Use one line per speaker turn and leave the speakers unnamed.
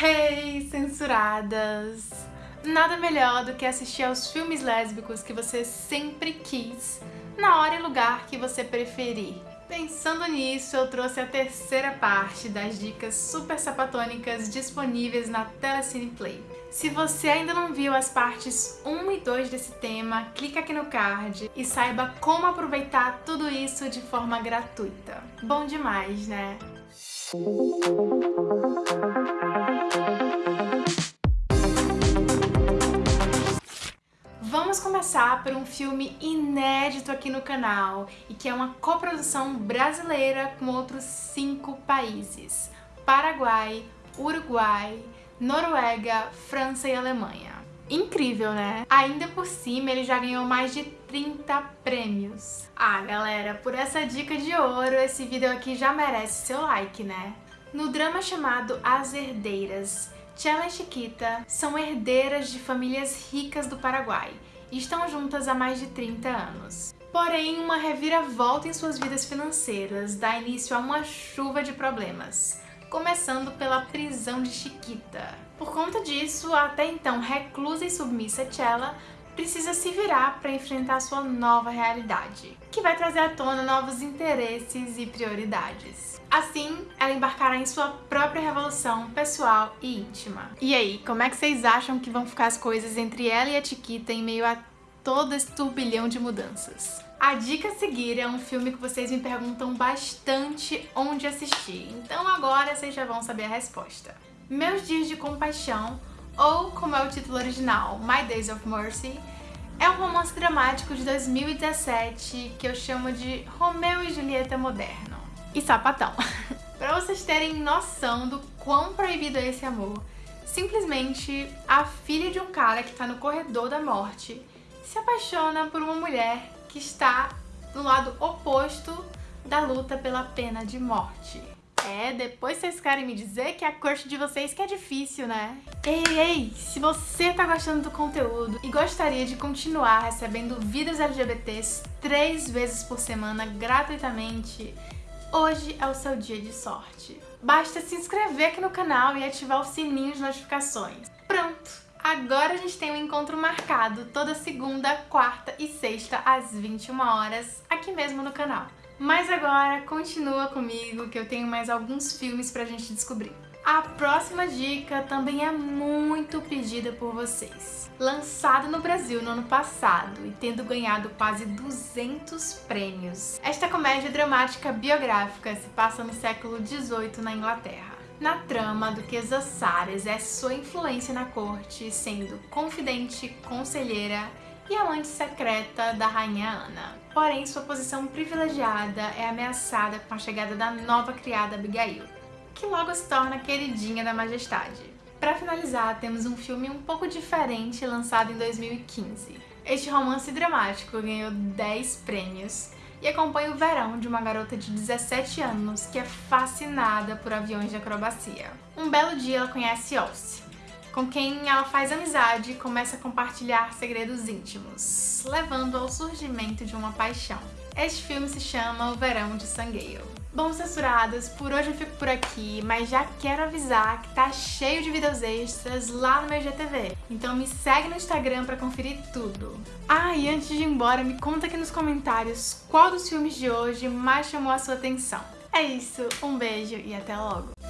Hey, censuradas! Nada melhor do que assistir aos filmes lésbicos que você sempre quis, na hora e lugar que você preferir. Pensando nisso, eu trouxe a terceira parte das dicas super sapatônicas disponíveis na Telecine Play. Se você ainda não viu as partes 1 e 2 desse tema, clica aqui no card e saiba como aproveitar tudo isso de forma gratuita. Bom demais, né? Começar por um filme inédito aqui no canal e que é uma coprodução brasileira com outros cinco países. Paraguai, Uruguai, Noruega, França e Alemanha. Incrível, né? Ainda por cima, ele já ganhou mais de 30 prêmios. Ah, galera, por essa dica de ouro, esse vídeo aqui já merece seu like, né? No drama chamado As Herdeiras, Tchela e Chiquita são herdeiras de famílias ricas do Paraguai estão juntas há mais de 30 anos. Porém, uma reviravolta em suas vidas financeiras dá início a uma chuva de problemas, começando pela prisão de Chiquita. Por conta disso, a até então reclusa e submissa Tchela precisa se virar para enfrentar sua nova realidade, que vai trazer à tona novos interesses e prioridades. Assim, ela embarcará em sua própria revolução pessoal e íntima. E aí, como é que vocês acham que vão ficar as coisas entre ela e a Chiquita em meio a todo esse turbilhão de mudanças? A dica a seguir é um filme que vocês me perguntam bastante onde assistir, então agora vocês já vão saber a resposta. Meus Dias de Compaixão ou como é o título original, My Days of Mercy, é um romance dramático de 2017 que eu chamo de Romeu e Julieta moderno. E sapatão. pra vocês terem noção do quão proibido é esse amor, simplesmente a filha de um cara que tá no corredor da morte se apaixona por uma mulher que está no lado oposto da luta pela pena de morte. É, depois vocês querem me dizer que a corte de vocês que é difícil, né? Ei, ei, se você tá gostando do conteúdo e gostaria de continuar recebendo vídeos LGBTs três vezes por semana gratuitamente, hoje é o seu dia de sorte. Basta se inscrever aqui no canal e ativar o sininho de notificações. Pronto! Agora a gente tem um encontro marcado toda segunda, quarta e sexta às 21 horas aqui mesmo no canal. Mas agora continua comigo que eu tenho mais alguns filmes pra gente descobrir. A próxima dica também é muito pedida por vocês. Lançado no Brasil no ano passado e tendo ganhado quase 200 prêmios, esta comédia dramática biográfica se passa no século XVIII na Inglaterra. Na trama, a Duquesa Sarah exerce sua influência na corte, sendo confidente, conselheira e amante secreta da rainha Ana. Porém, sua posição privilegiada é ameaçada com a chegada da nova criada Abigail, que logo se torna queridinha da majestade. Para finalizar, temos um filme um pouco diferente lançado em 2015. Este romance dramático ganhou 10 prêmios e acompanha o verão de uma garota de 17 anos que é fascinada por aviões de acrobacia. Um belo dia ela conhece Ossie, com quem ela faz amizade e começa a compartilhar segredos íntimos, levando ao surgimento de uma paixão. Este filme se chama O Verão de Sangueio. Bom, censuradas, por hoje eu fico por aqui, mas já quero avisar que tá cheio de vídeos extras lá no meu GTV. Então me segue no Instagram pra conferir tudo. Ah, e antes de ir embora, me conta aqui nos comentários qual dos filmes de hoje mais chamou a sua atenção. É isso, um beijo e até logo!